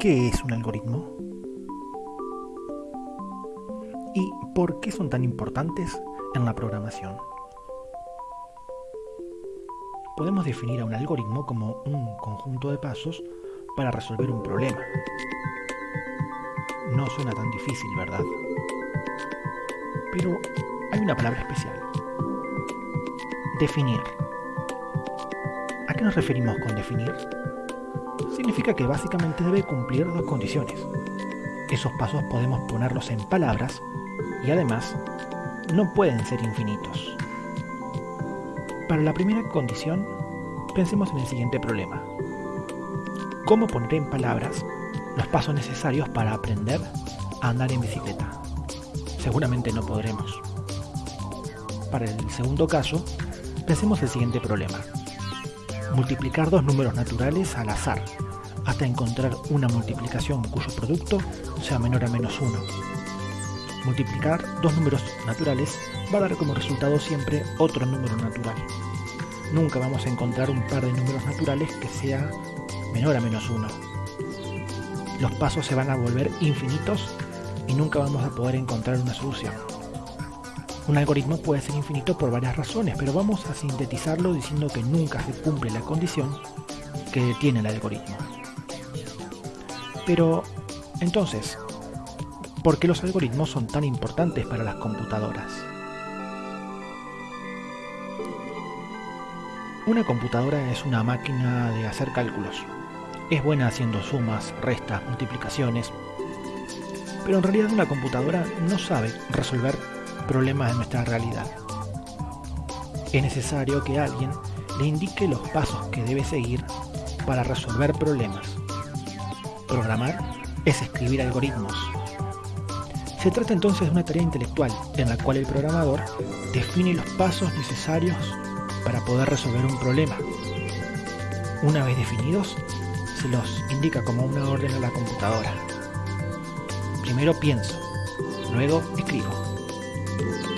¿Qué es un algoritmo? ¿Y por qué son tan importantes en la programación? Podemos definir a un algoritmo como un conjunto de pasos para resolver un problema. No suena tan difícil, ¿verdad? Pero hay una palabra especial. Definir. ¿A qué nos referimos con definir? Significa que básicamente debe cumplir dos condiciones. Esos pasos podemos ponerlos en palabras y además no pueden ser infinitos. Para la primera condición, pensemos en el siguiente problema. ¿Cómo poner en palabras los pasos necesarios para aprender a andar en bicicleta? Seguramente no podremos. Para el segundo caso, pensemos el siguiente problema. Multiplicar dos números naturales al azar hasta encontrar una multiplicación cuyo producto sea menor a menos 1. Multiplicar dos números naturales va a dar como resultado siempre otro número natural. Nunca vamos a encontrar un par de números naturales que sea menor a menos 1. Los pasos se van a volver infinitos y nunca vamos a poder encontrar una solución. Un algoritmo puede ser infinito por varias razones, pero vamos a sintetizarlo diciendo que nunca se cumple la condición que tiene el algoritmo. Pero, entonces, ¿por qué los algoritmos son tan importantes para las computadoras? Una computadora es una máquina de hacer cálculos. Es buena haciendo sumas, restas, multiplicaciones. Pero en realidad una computadora no sabe resolver problemas de nuestra realidad. Es necesario que alguien le indique los pasos que debe seguir para resolver problemas Programar es escribir algoritmos. Se trata entonces de una tarea intelectual en la cual el programador define los pasos necesarios para poder resolver un problema. Una vez definidos, se los indica como una orden a la computadora. Primero pienso, luego escribo. Thank you.